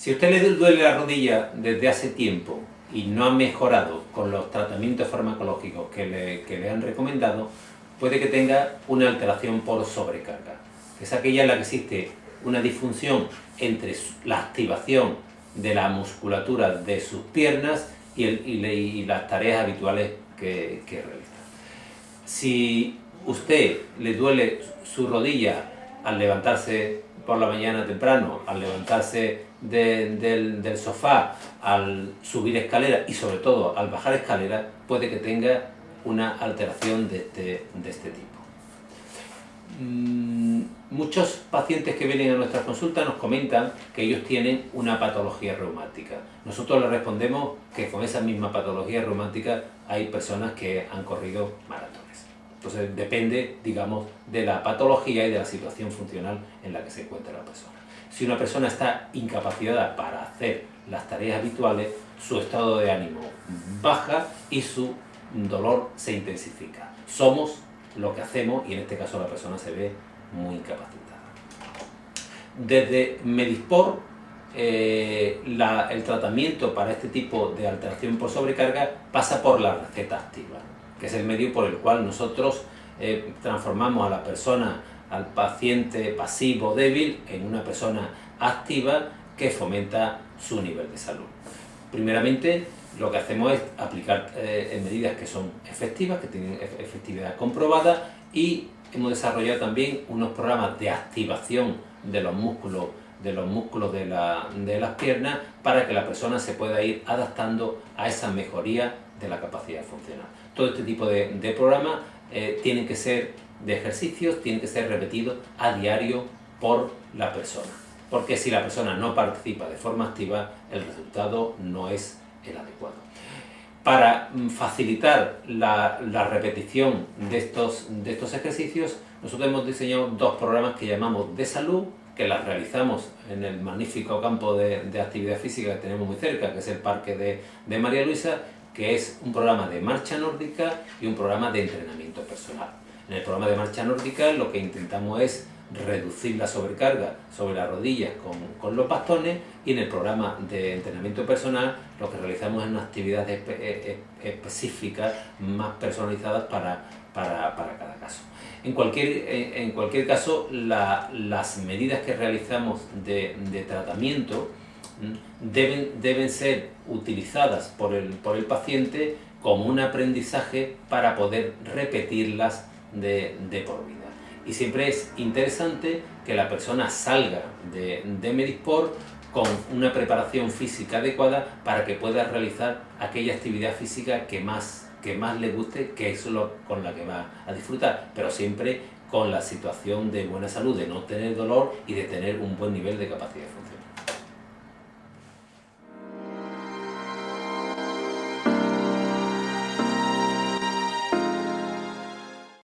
Si usted le duele la rodilla desde hace tiempo y no ha mejorado con los tratamientos farmacológicos que le, que le han recomendado, puede que tenga una alteración por sobrecarga. Es aquella en la que existe una disfunción entre la activación de la musculatura de sus piernas y, las tareas habituales que, que realiza. Si usted le duele su rodilla al levantarse por la mañana temprano, al levantarse del, sofá, al subir escalera y sobre todo al bajar escalera, puede que tenga una alteración de este, de este tipo. Mm, muchos pacientes que vienen a nuestra consulta nos comentan que ellos tienen una patología reumática. Nosotros les respondemos que con esa misma patología reumática hay personas que han corrido maratones. Entonces depende, digamos, de la patología y de la situación funcional en la que se encuentra la persona. Si una persona está incapacitada para hacer las tareas habituales, su estado de ánimo baja y su dolor se intensifica. Somos lo que hacemos y en este caso la persona se ve muy incapacitada. Desde Medispor, eh, el tratamiento para este tipo de alteración por sobrecarga pasa por la receta activa que es el medio por el cual nosotros eh, transformamos a la persona, al paciente pasivo débil, en una persona activa que fomenta su nivel de salud. Primeramente, lo que hacemos es aplicar eh, medidas que son efectivas, que tienen efectividad comprobada y hemos desarrollado también unos programas de activación de los músculos de los músculos de, de las piernas para que la persona se pueda ir adaptando a esa mejoría de la capacidad funcional. Todo este tipo de, de programas eh, tienen que ser de ejercicios, tienen que ser repetidos a diario por la persona. Porque si la persona no participa de forma activa, el resultado no es el adecuado. Para mm, facilitar la, la repetición de estos, de estos ejercicios, nosotros hemos diseñado dos programas que llamamos de salud, que las realizamos en el magnífico campo de, de actividad física que tenemos muy cerca, que es el Parque de, de María Luisa, que es un programa de marcha nórdica y un programa de entrenamiento personal. En el programa de marcha nórdica lo que intentamos es reducir la sobrecarga sobre las rodillas con, con los bastones y en el programa de entrenamiento personal lo que realizamos es unas actividades e, e, específicas más personalizadas para, para, para cada caso. En cualquier, en cualquier caso, la, las medidas que realizamos de, de tratamiento deben, deben ser utilizadas por el, por el paciente como un aprendizaje para poder repetirlas de, de, por vida. Y siempre es interesante que la persona salga de, de Medisport con una preparación física adecuada para que pueda realizar aquella actividad física que más, que más le guste, que es con la que va a disfrutar, pero siempre con la situación de buena salud, de no tener dolor y de tener un buen nivel de capacidad funcional.